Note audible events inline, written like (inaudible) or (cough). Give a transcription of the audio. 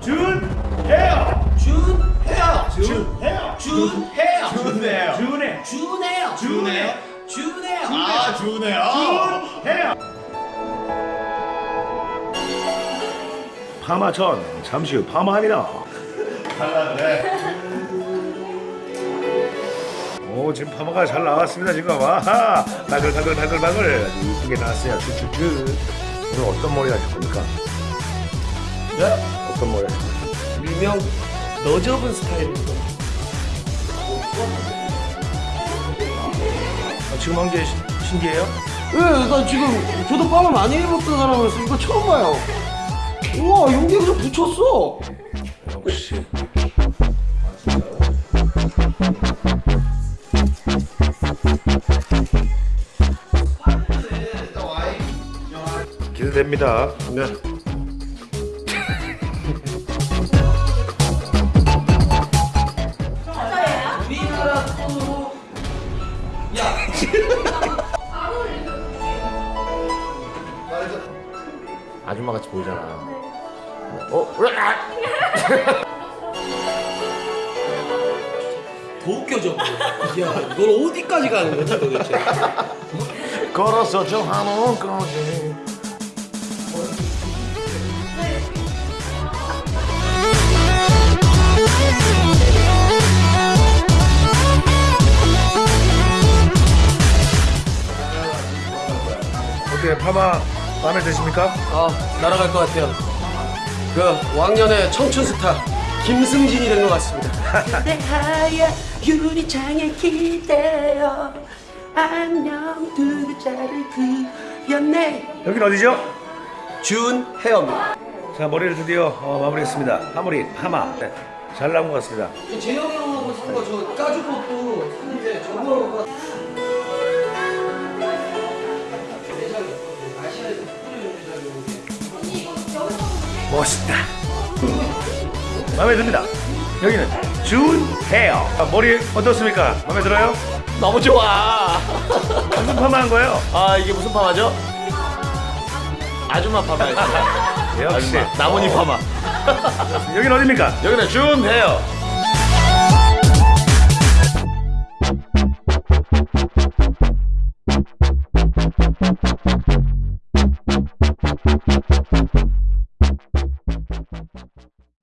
준 헤어 준 헤어. 준 헤어 준 헤어. 좋네요. 준해 준. 준해요. 준 헤어. 아 좋네요. 준 헤어 파마전 잠시 후 파마합니다 달라네. 오 지금 파마가 잘 나왔습니다 지금 바글바글 아주 이쁘게 나왔어요 쭉쭉쭉 오늘 어떤 머리 하실 겁니까? 네? 어떤 겁니까? 일명 너접은 스타일입니다. 아, 지금 한 게 신기해요? 왜? 나 지금 저도 빠마 많이 해봤던 사람으로서 이거 처음 봐요. 우와 여기 그냥 붙였어. 역시 기대됩니다 네. (laughs) 아줌마 같이 보이잖아. 어? 왜? 아! 더 웃겨져. 야 이걸 어디까지 가는 거지 도대체? 걸어서 저 거지. 어떻게 파마 마음에 드십니까? 아 날아갈 것 같아요. 그 왕년의 청춘 스타 김승진이 된 것 같습니다. (laughs) 내 하얀 유리창에 기대어 안녕 두 글자를 그렸네 여긴 어디죠? 준 헤어입니다. 자 머리를 드디어 어, 마무리했습니다 파머리 파마 네, 잘 나온 것 같습니다 재영이 형하고 산거저 까주고 또 샀는데 저거 멋있다 마음에 듭니다 여기는 준 헤어 아, 머리 어떻습니까? 마음에 들어요? 너무 좋아. 무슨 파마 한 거예요? 아 이게 무슨 파마죠? 아줌마 파마였어요. (laughs) 역시 아줌마. 나뭇잎 파마. 여긴 어디입니까? 여기는 준 헤어.